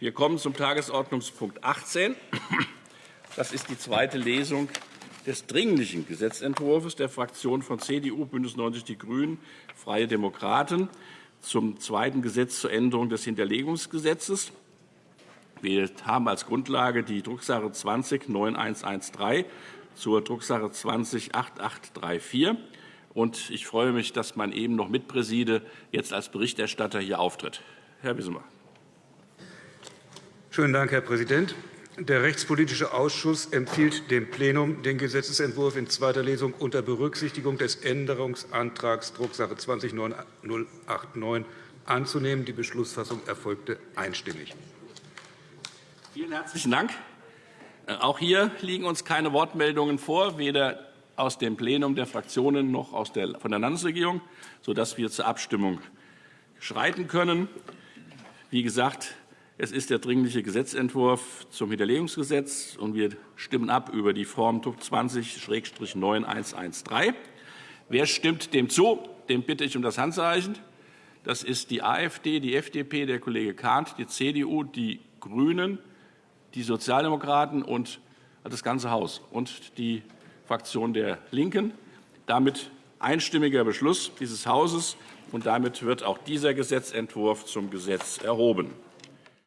Wir kommen zum Tagesordnungspunkt 18. Das ist die zweite Lesung des Dringlichen Gesetzentwurfs der Fraktionen von CDU, BÜNDNIS 90 die GRÜNEN, Freie Demokraten zum zweiten Gesetz zur Änderung des Hinterlegungsgesetzes. Wir haben als Grundlage die Drucksache 20-9113 zur Drucksache 20-8834. Und ich freue mich, dass mein eben noch Mitpräside jetzt als Berichterstatter hier auftritt. Herr Wissemar. Schönen Dank, Herr Präsident. Der Rechtspolitische Ausschuss empfiehlt dem Plenum, den Gesetzentwurf in zweiter Lesung unter Berücksichtigung des Änderungsantrags Drucksache 20-089 anzunehmen. Die Beschlussfassung erfolgte einstimmig. Vielen herzlichen Dank. Äh, auch hier liegen uns keine Wortmeldungen vor, weder aus dem Plenum der Fraktionen noch aus der, von der Landesregierung, sodass wir zur Abstimmung schreiten können. Wie gesagt, es ist der Dringliche Gesetzentwurf zum Hinterlegungsgesetz, und wir stimmen ab über die Form 20-9113. Wer stimmt dem zu? Dem bitte ich um das Handzeichen. Das ist die AfD, die FDP, der Kollege Kahnt, die CDU, die GRÜNEN, die Sozialdemokraten und das ganze Haus und die Fraktion der LINKEN. Damit einstimmiger Beschluss dieses Hauses, und damit wird auch dieser Gesetzentwurf zum Gesetz erhoben.